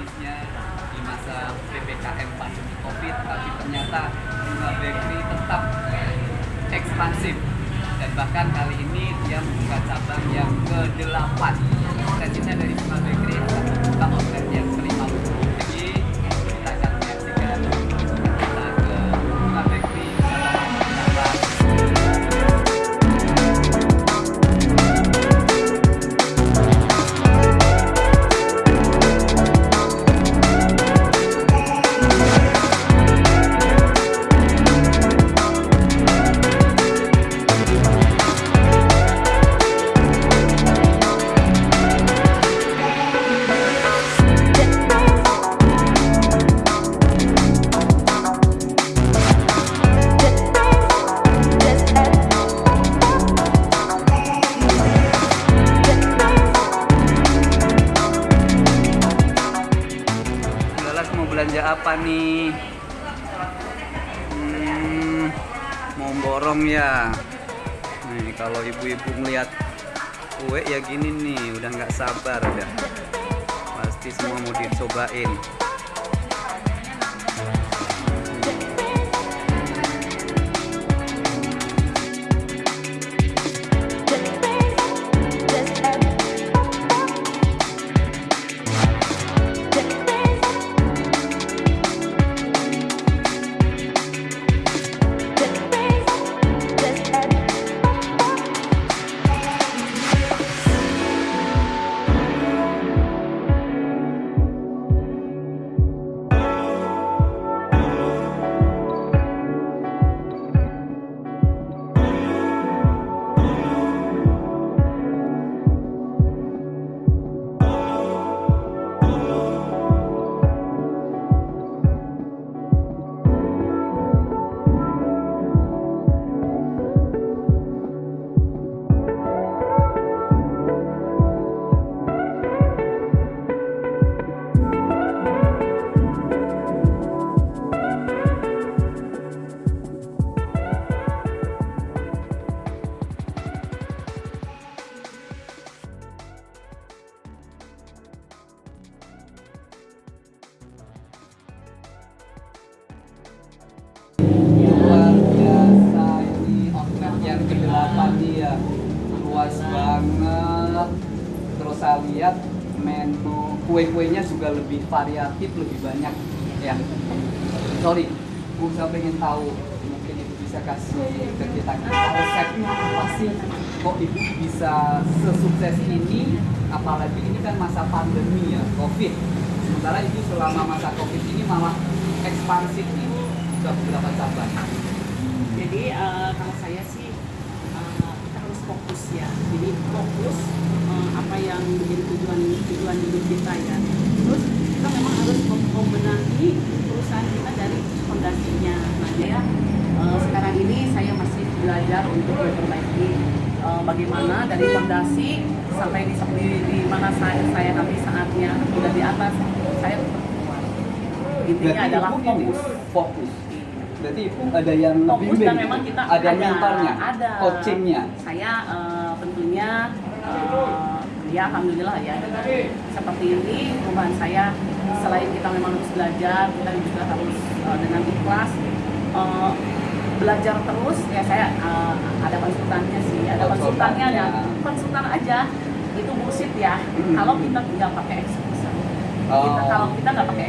bisnisnya di masa PPKM pandemi COVID, tapi ternyata Bunga Bakery tetap eh, ekspansif dan bahkan kali ini dia membuka cabang yang ke-8. Cita-cita dari Bunga Bakery apa nih? Hmm, mau borong ya. Nih kalau ibu-ibu ngeliat kue ya gini nih, udah nggak sabar udah. Pasti semua mau dicobain. Outlet yang ke-8 nih ya. Luas banget. Terus saya lihat menu kue-kuenya juga lebih variatif, lebih banyak ya. Sorry, Bu saya pengen tahu mungkin Ibu bisa kasih ke kita resepnya apa sih kok Ibu bisa sesukses ini apalagi ini kan masa pandemi ya, Covid. Sementara Ibu selama masa Covid ini malah ekspansif nih ke beberapa cabang. Jadi eh, kalau saya sih fokus ya. Jadi fokus eh, apa yang menjadi tujuan tujuan hidup kita ya. Terus kita memang harus mem- membenahi perusahaan kita dari fondasinya. Nah ya eh, sekarang ini saya masih belajar untuk memperbaiki eh, bagaimana dari fondasi sampai di, di, di mana saya, saya nanti saatnya sudah di atas saya. Intinya adalah fokus. Fokus. Berarti ada yang fokus dan memang kita ada, mentornya, ada coachingnya. saya eh, tentunya eh, ya alhamdulillah ya seperti ini perubahan saya selain kita memang harus belajar kita juga harus eh, dengan ikhlas belajar terus ya saya ada konsultannya sih ada konsultannya ada konsultannya. konsultan aja itu bullshit ya Hmm. kalau kita nggak pakai eksekutor Oh. kita kalau kita nggak pakai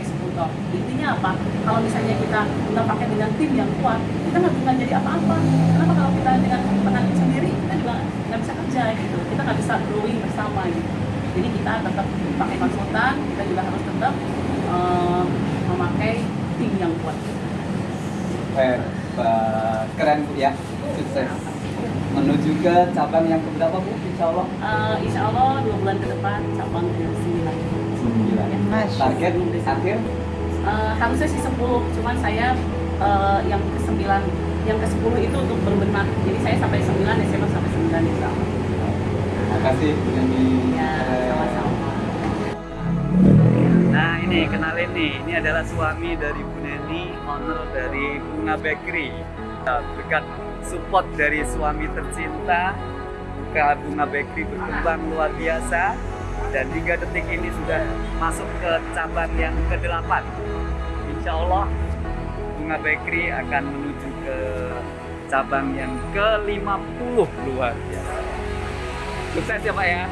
intinya apa kalau misalnya kita nggak pakai dengan tim yang kuat kita nggak bisa jadi apa-apa kenapa kalau kita dengan tangan sendiri kita juga nggak bisa kerja gitu kita nggak bisa growing bersama gitu jadi kita tetap pakai konsultan kita juga harus tetap eh, memakai tim yang kuat Hebat. Keren Bu ya. Sukses. Menuju ke cabang yang keberapa Bu? Insya Allah. Eh, insya Allah dua bulan ke depan cabang ke sembilan Sembilan. Ya. Target akhir Eh, harusnya sih 10, cuman saya eh, yang ke 9 yang ke 10 itu untuk berbenah. Jadi saya sampai 9 SMA sampai 9 insya Allah Terima kasih Bu Neni. ya sama-sama. Nah ini kenalin nih, ini adalah suami dari Bu Neni, owner dari Bunga Bakery. Nah, Berkat support dari suami tercinta, Buka Bunga Bakery berkembang luar biasa dan hingga detik ini sudah masuk ke cabang yang ke-8. Insya Allah Bunga Bakery akan menuju ke cabang yang ke-50 luar biasa. Sukses ya Pak ya.